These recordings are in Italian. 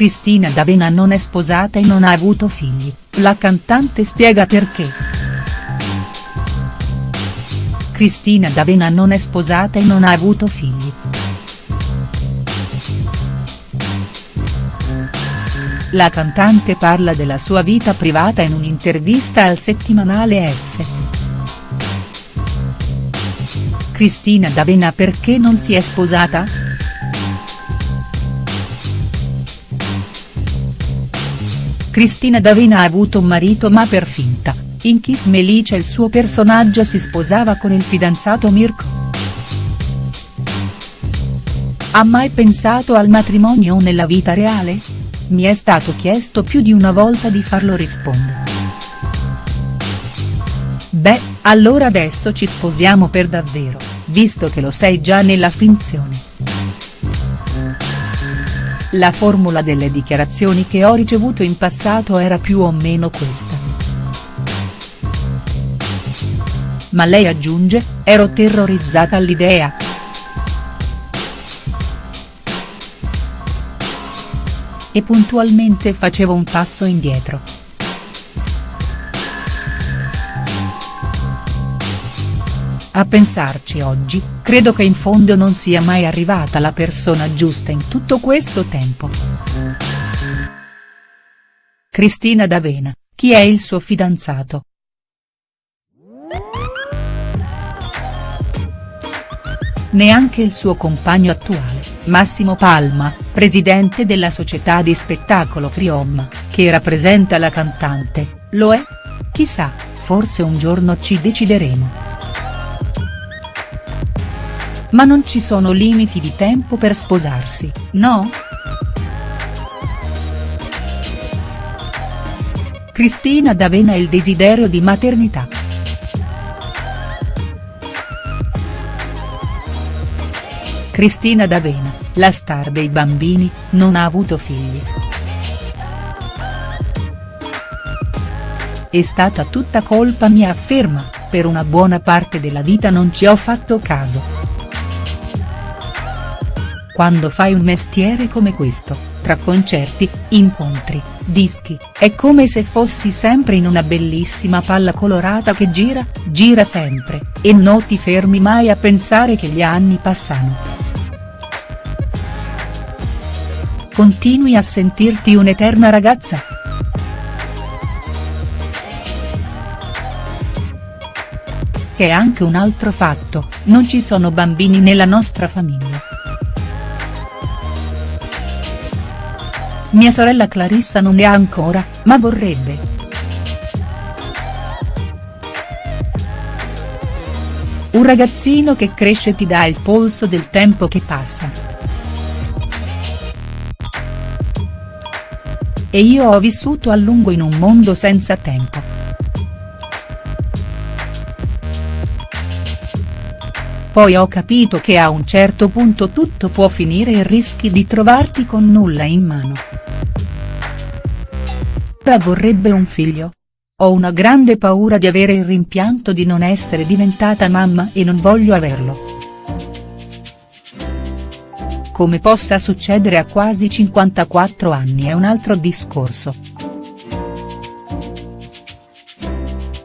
Cristina D'Avena non è sposata e non ha avuto figli, la cantante spiega perché. Cristina D'Avena non è sposata e non ha avuto figli. La cantante parla della sua vita privata in un'intervista al settimanale F. Cristina D'Avena perché non si è sposata?. Cristina D'Avena ha avuto un marito ma per finta, in Kiss Melice il suo personaggio si sposava con il fidanzato Mirko. Ha mai pensato al matrimonio nella vita reale?. Mi è stato chiesto più di una volta di farlo rispondere. Beh, allora adesso ci sposiamo per davvero, visto che lo sei già nella finzione. La formula delle dichiarazioni che ho ricevuto in passato era più o meno questa. Ma lei aggiunge, ero terrorizzata all'idea. E puntualmente facevo un passo indietro. A pensarci oggi, credo che in fondo non sia mai arrivata la persona giusta in tutto questo tempo. Cristina D'Avena, chi è il suo fidanzato?. Neanche il suo compagno attuale, Massimo Palma, presidente della società di spettacolo Priom, che rappresenta la cantante, lo è? Chissà, forse un giorno ci decideremo. Ma non ci sono limiti di tempo per sposarsi, no?. Cristina D'Avena e il desiderio di maternità. Cristina D'Avena, la star dei bambini, non ha avuto figli. È stata tutta colpa mia afferma, per una buona parte della vita non ci ho fatto caso. Quando fai un mestiere come questo, tra concerti, incontri, dischi, è come se fossi sempre in una bellissima palla colorata che gira, gira sempre, e non ti fermi mai a pensare che gli anni passano. Continui a sentirti un'eterna ragazza?. Che è anche un altro fatto, non ci sono bambini nella nostra famiglia. Mia sorella Clarissa non ne ha ancora, ma vorrebbe. Un ragazzino che cresce ti dà il polso del tempo che passa. E io ho vissuto a lungo in un mondo senza tempo. Poi ho capito che a un certo punto tutto può finire e rischi di trovarti con nulla in mano. Ora vorrebbe un figlio. Ho una grande paura di avere il rimpianto di non essere diventata mamma e non voglio averlo. Come possa succedere a quasi 54 anni è un altro discorso.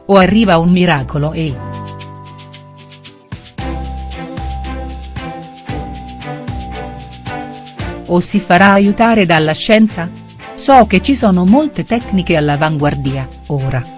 O arriva un miracolo e. O si farà aiutare dalla scienza?. So che ci sono molte tecniche all'avanguardia, ora.